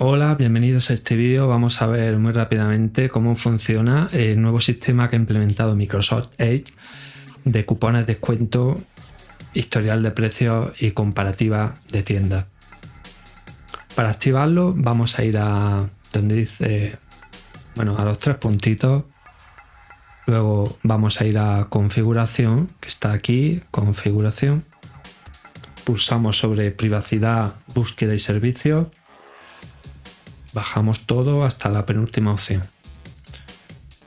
Hola, bienvenidos a este vídeo. Vamos a ver muy rápidamente cómo funciona el nuevo sistema que ha implementado Microsoft Edge de cupones de descuento, historial de precios y comparativa de tiendas. Para activarlo vamos a ir a donde dice, bueno, a los tres puntitos. Luego vamos a ir a configuración, que está aquí, configuración. Pulsamos sobre privacidad, búsqueda y servicios Bajamos todo hasta la penúltima opción.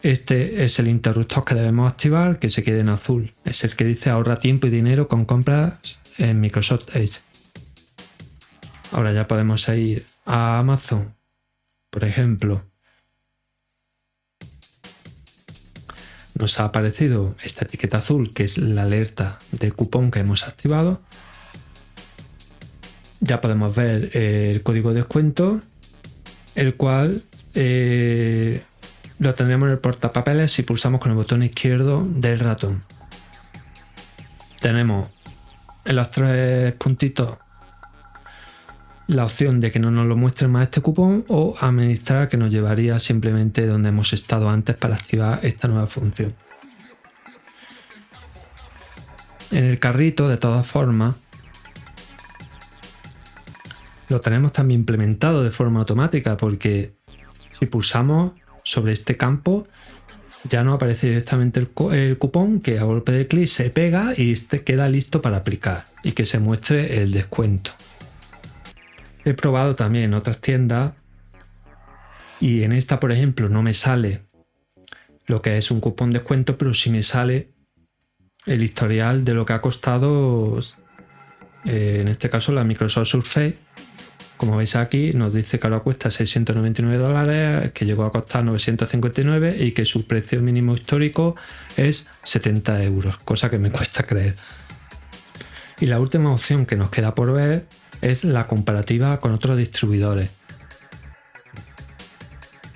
Este es el interruptor que debemos activar, que se quede en azul. Es el que dice ahorra tiempo y dinero con compras en Microsoft Edge. Ahora ya podemos ir a Amazon, por ejemplo. Nos ha aparecido esta etiqueta azul, que es la alerta de cupón que hemos activado. Ya podemos ver el código de descuento el cual eh, lo tendremos en el portapapeles si pulsamos con el botón izquierdo del ratón. Tenemos en los tres puntitos la opción de que no nos lo muestre más este cupón o administrar que nos llevaría simplemente donde hemos estado antes para activar esta nueva función. En el carrito, de todas formas, lo tenemos también implementado de forma automática porque si pulsamos sobre este campo ya no aparece directamente el, cupón que a golpe de clic se pega y este queda listo para aplicar y que se muestre el descuento. He probado también en otras tiendas y en esta por ejemplo no me sale lo que es un cupón descuento pero sí me sale el historial de lo que ha costado eh, en este caso la Microsoft Surface como veis aquí, nos dice que ahora cuesta 699 dólares, que llegó a costar 959 y que su precio mínimo histórico es 70 euros, cosa que me cuesta creer. Y la última opción que nos queda por ver es la comparativa con otros distribuidores.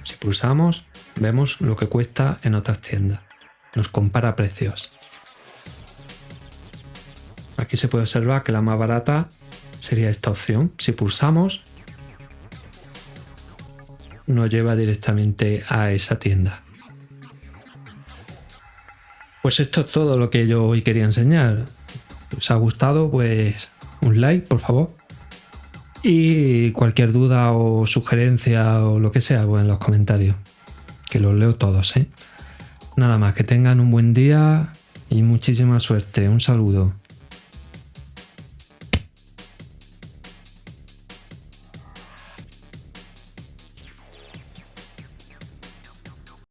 Si pulsamos, vemos lo que cuesta en otras tiendas. Nos compara precios. Aquí se puede observar que la más barata sería esta opción. Si pulsamos, nos lleva directamente a esa tienda. Pues esto es todo lo que yo hoy quería enseñar. ¿Os ha gustado? Pues un like, por favor. Y cualquier duda o sugerencia o lo que sea, pues en los comentarios. Que los leo todos, ¿eh? Nada más, que tengan un buen día y muchísima suerte. Un saludo.